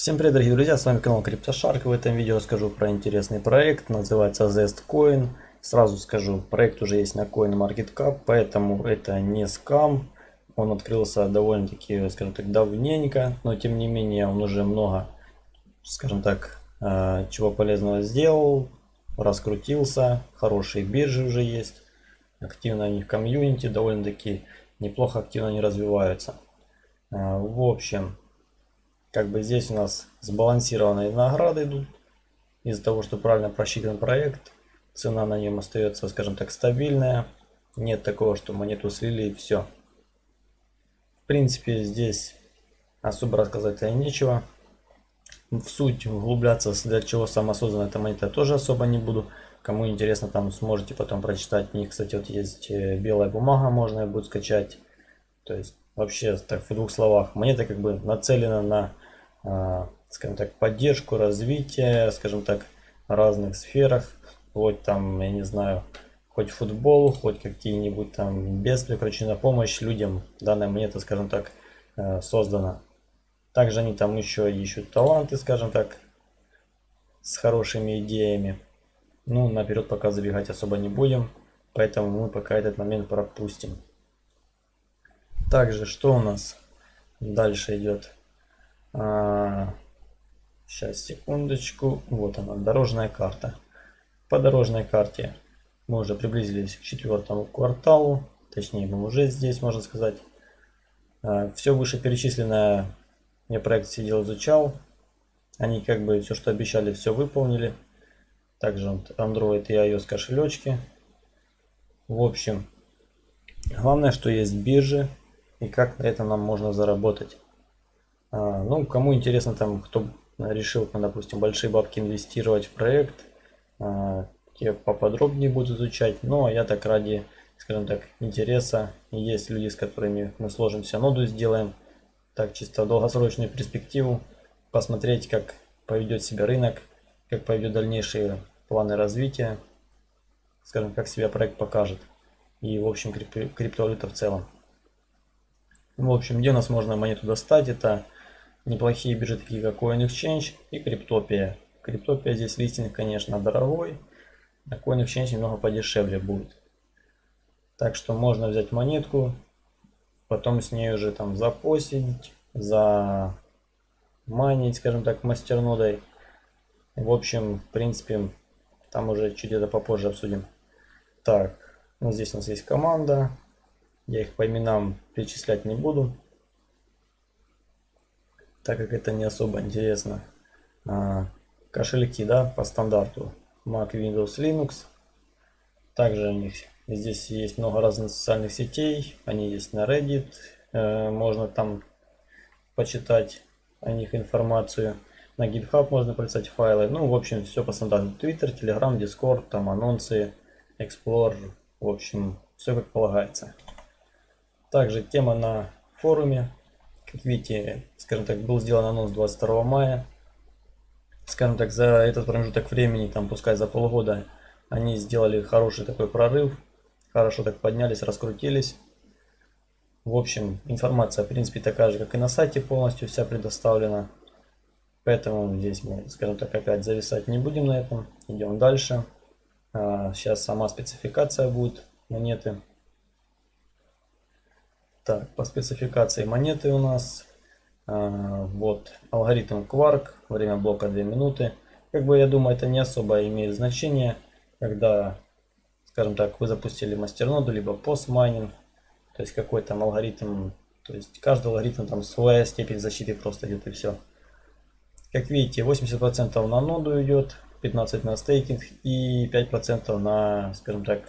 Всем привет, дорогие друзья, с вами канал CryptoShark. В этом видео расскажу про интересный проект, называется Zestcoin. Сразу скажу, проект уже есть на CoinMarketCap, поэтому это не скам. Он открылся довольно-таки, скажем так, давненько, но тем не менее он уже много, скажем так, э, чего полезного сделал, раскрутился, хорошие биржи уже есть, активно они в комьюнити, довольно-таки неплохо активно они развиваются. Э, в общем, как бы здесь у нас сбалансированные награды идут. Из-за того, что правильно просчитан проект, цена на нем остается, скажем так, стабильная. Нет такого, что монету слили и все. В принципе, здесь особо рассказать нечего. В суть углубляться, для чего самосоздана эта монета, тоже особо не буду. Кому интересно, там сможете потом прочитать. У них, кстати, вот есть э, белая бумага, можно будет скачать. То есть, вообще, так в двух словах, монета как бы нацелена на скажем так, поддержку, развитие, скажем так, разных сферах. Вот там, я не знаю, хоть футбол, хоть какие-нибудь там бедствия, короче, на помощь людям данная монета, скажем так, э, создана. Также они там еще ищут таланты, скажем так, с хорошими идеями. Ну, наперед пока забегать особо не будем, поэтому мы пока этот момент пропустим. Также, что у нас дальше идет? А, сейчас, секундочку. Вот она, дорожная карта. По дорожной карте мы уже приблизились к четвертому кварталу. Точнее, мы уже здесь, можно сказать. А, все вышеперечисленное я проект сидел, изучал. Они как бы все, что обещали, все выполнили. Также Android и iOS кошелечки. В общем, главное, что есть биржи и как на этом нам можно заработать. А, ну, кому интересно, там, кто решил, допустим, большие бабки инвестировать в проект, а, те поподробнее будут изучать. Но я так ради, скажем так, интереса. Есть люди, с которыми мы сложимся ноду сделаем. Так, чисто долгосрочную перспективу. Посмотреть, как поведет себя рынок, как поведет дальнейшие планы развития. Скажем, как себя проект покажет. И, в общем, криптовалюта в целом. В общем, где у нас можно монету достать? Это неплохие биржи, такие как CoinExchange и Криптопия. Криптопия здесь листинг, конечно, дорогой, а CoinExchange немного подешевле будет. Так что можно взять монетку, потом с ней уже там запостить, за майнить, скажем так, мастернодой. В общем, в принципе, там уже чуть это попозже обсудим. Так, ну здесь у нас есть команда. Я их по именам перечислять не буду так как это не особо интересно. А, кошельки, да, по стандарту Mac, Windows, Linux. Также у них здесь есть много разных социальных сетей, они есть на Reddit, э, можно там почитать о них информацию. На GitHub можно прочитать файлы. Ну, в общем, все по стандарту. Twitter, Telegram, Discord, там анонсы, Explorer. В общем, все как полагается. Также тема на форуме как видите, скажем так, был сделан анонс 22 мая. Скажем так, за этот промежуток времени, там, пускай за полгода, они сделали хороший такой прорыв. Хорошо так поднялись, раскрутились. В общем, информация, в принципе, такая же, как и на сайте полностью вся предоставлена. Поэтому здесь мы, скажем так, опять зависать не будем на этом. Идем дальше. Сейчас а, сама спецификация будет монеты. Так, по спецификации монеты у нас а, вот алгоритм Quark, время блока 2 минуты. Как бы я думаю, это не особо имеет значение, когда, скажем так, вы запустили мастерноду, либо постмайнинг, то есть какой там алгоритм, то есть каждый алгоритм там своя степень защиты просто идет и все. Как видите, 80% на ноду идет, 15% на стейкинг и 5% на, скажем так,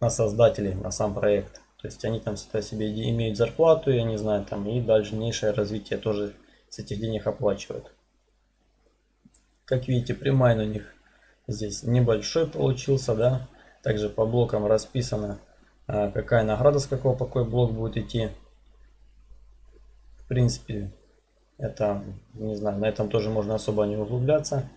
на создателей, на сам проект. То есть они там себе имеют зарплату, я не знаю, там и дальнейшее развитие тоже с этих денег оплачивают. Как видите, прямая на них здесь небольшой получился, да. Также по блокам расписано, а, какая награда с какого какой блок будет идти. В принципе, это, не знаю, на этом тоже можно особо не углубляться.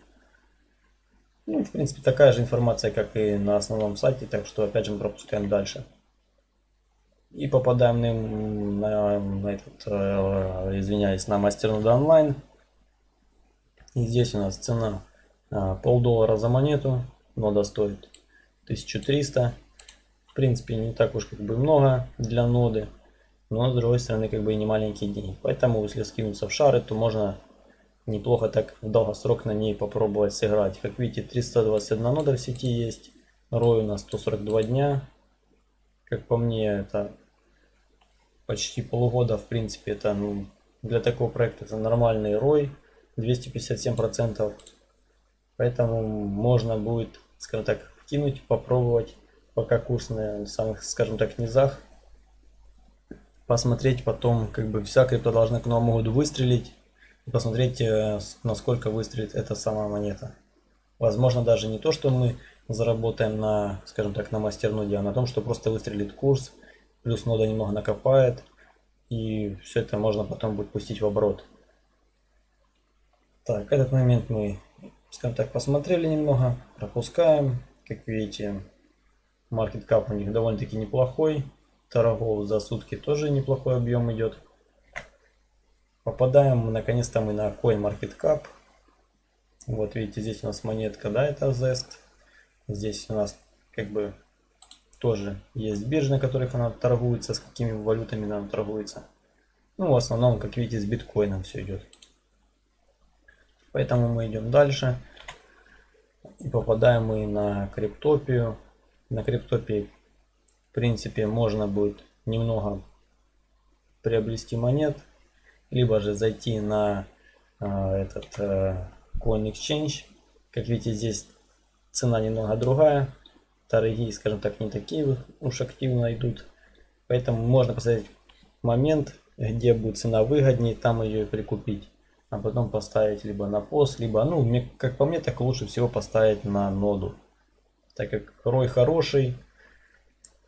Ну, в принципе, такая же информация, как и на основном сайте, так что, опять же, мы пропускаем дальше и попадаем на, на, на этот, э, извиняюсь, на мастернода онлайн. И здесь у нас цена а, полдоллара за монету. Нода стоит 1300. В принципе, не так уж как бы много для ноды. Но с другой стороны, как бы и не маленькие деньги. Поэтому, если скинуться в шары, то можно неплохо так в долгосрок на ней попробовать сыграть. Как видите, 321 нода в сети есть. Рой у нас 142 дня. Как по мне, это почти полгода, в принципе, это ну, для такого проекта это нормальный рой. 257%. Поэтому можно будет, скажем так, вкинуть, попробовать, пока курс на самых, скажем так, низах. Посмотреть потом, как бы вся крипто должна к Новому году выстрелить. Посмотреть, э, насколько выстрелит эта самая монета. Возможно, даже не то, что мы заработаем на, скажем так, на мастерноде, а на том, что просто выстрелит курс, плюс нода немного накопает, и все это можно потом будет пустить в оборот. Так, этот момент мы, скажем так, посмотрели немного, пропускаем. Как видите, market cap у них довольно-таки неплохой. Торгов за сутки тоже неплохой объем идет. Попадаем наконец-то мы на CoinMarketCap. Вот видите, здесь у нас монетка, да, это Zest. Здесь у нас как бы тоже есть биржи, на которых она торгуется, с какими валютами она торгуется. Ну, в основном, как видите, с биткоином все идет. Поэтому мы идем дальше. И попадаем мы на криптопию. На криптопии, в принципе, можно будет немного приобрести монет. Либо же зайти на э, этот э, Coin Exchange. Как видите, здесь цена немного другая. Торги, скажем так, не такие уж активно идут. Поэтому можно посмотреть момент, где будет цена выгоднее, там ее и прикупить. А потом поставить либо на пост, либо, ну, мне, как по мне, так лучше всего поставить на ноду. Так как рой хороший,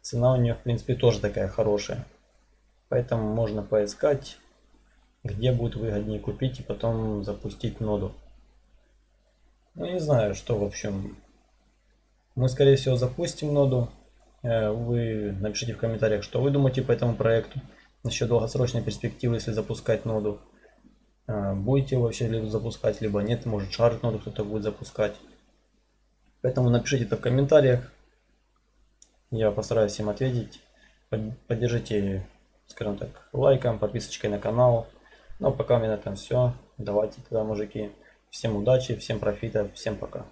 цена у нее, в принципе, тоже такая хорошая. Поэтому можно поискать, где будет выгоднее купить и потом запустить ноду. Ну, не знаю, что, в общем, мы, скорее всего, запустим ноду. Э, вы напишите в комментариях, что вы думаете по этому проекту. Насчет долгосрочной перспективы, если запускать ноду. Э, будете вообще ли запускать, либо нет. Может шарит ноду кто-то будет запускать. Поэтому напишите это в комментариях. Я постараюсь им ответить. Поддержите, скажем так, лайком, подписочкой на канал. Ну а пока у меня на этом все. Давайте тогда, мужики. Всем удачи, всем профита, всем пока.